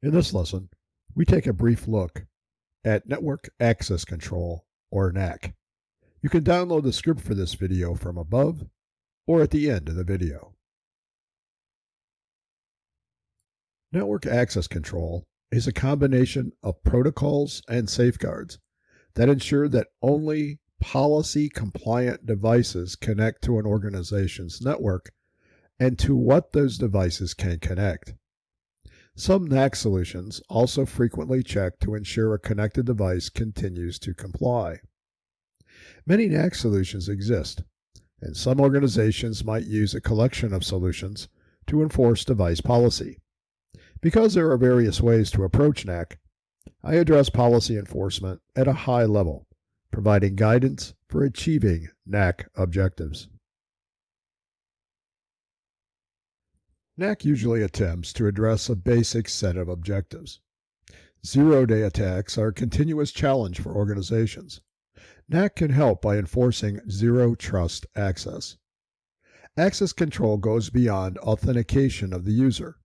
In this lesson, we take a brief look at Network Access Control, or NAC. You can download the script for this video from above or at the end of the video. Network Access Control is a combination of protocols and safeguards that ensure that only policy compliant devices connect to an organization's network and to what those devices can connect. Some NAC solutions also frequently check to ensure a connected device continues to comply. Many NAC solutions exist, and some organizations might use a collection of solutions to enforce device policy. Because there are various ways to approach NAC, I address policy enforcement at a high level, providing guidance for achieving NAC objectives. NAC usually attempts to address a basic set of objectives. Zero day attacks are a continuous challenge for organizations. NAC can help by enforcing zero trust access. Access control goes beyond authentication of the user.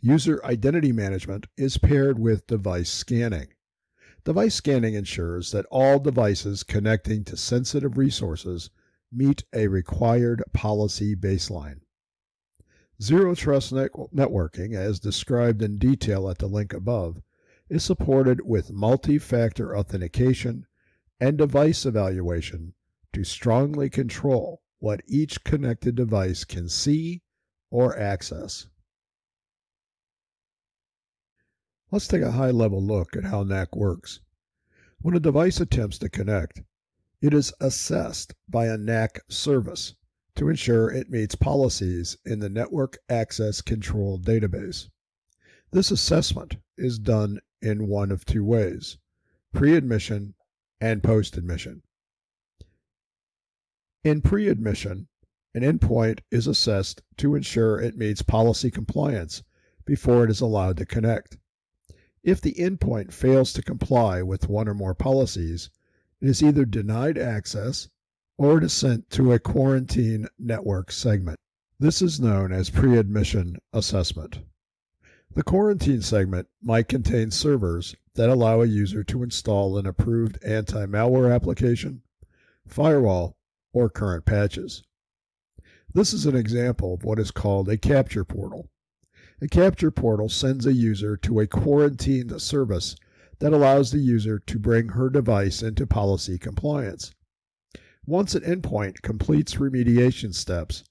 User identity management is paired with device scanning. Device scanning ensures that all devices connecting to sensitive resources meet a required policy baseline. Zero Trust net- Networking, as described in detail at the link above, is supported with multi factor authentication and device evaluation to strongly control what each connected device can see or access. Let's take a high level look at how NAC works. When a device attempts to connect, it is assessed by a NAC service to ensure it meets policies in the Network Access Control Database. This assessment is done in one of two ways pre admission and post admission. In pre admission, an endpoint is assessed to ensure it meets policy compliance before it is allowed to connect. If the endpoint fails to comply with one or more policies, it is either denied access or sent to a quarantine network segment. This is known as pre-admission assessment. The quarantine segment might contain servers that allow a user to install an approved anti-malware application, firewall, or current patches. This is an example of what is called a captive portal. A captive portal sends a user to a quarantined service that allows the user to bring her device into policy compliance. Once an endpoint completes remediation steps,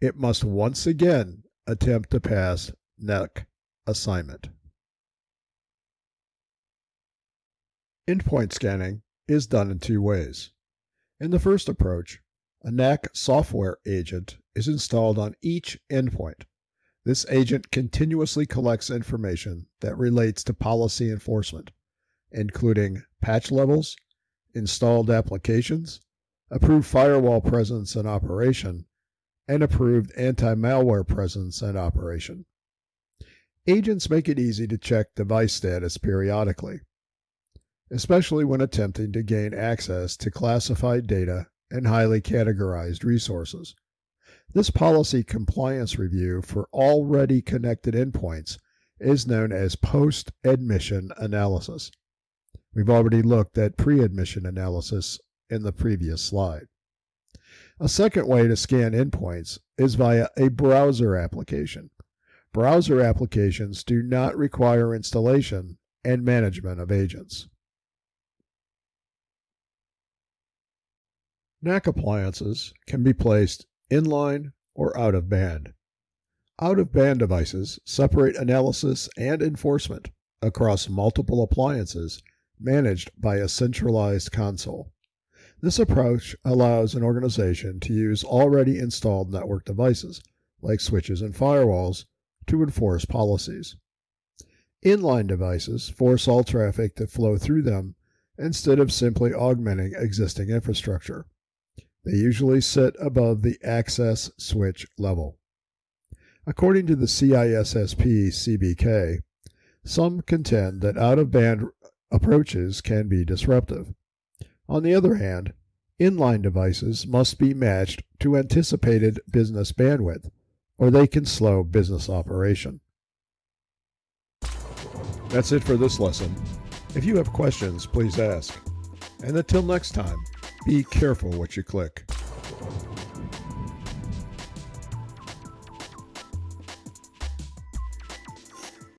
it must once again attempt to pass NAC assignment. Endpoint scanning is done in two ways. In the first approach, a NAC software agent is installed on each endpoint. This agent continuously collects information that relates to policy enforcement, including patch levels, installed applications, approved firewall presence and operation, and approved anti malware presence and operation. Agents make it easy to check device status periodically, especially when attempting to gain access to classified data and highly categorized resources. This policy compliance review for already connected endpoints is known as post admission analysis. We've already looked at pre admission analysis in the previous slide. A second way to scan endpoints is via a browser application. Browser applications do not require installation and management of agents. NAC appliances can be placed inline or out of band. Out of band devices separate analysis and enforcement across multiple appliances managed by a centralized console. This approach allows an organization to use already installed network devices, like switches and firewalls, to enforce policies. Inline devices force all traffic to flow through them instead of simply augmenting existing infrastructure. They usually sit above the access switch level. According to the CISSP CBK, some contend that out of band approaches can be disruptive. On the other hand, inline devices must be matched to anticipated business bandwidth, or they can slow business operation. That's it for this lesson. If you have questions, please ask. And until next time, be careful what you click.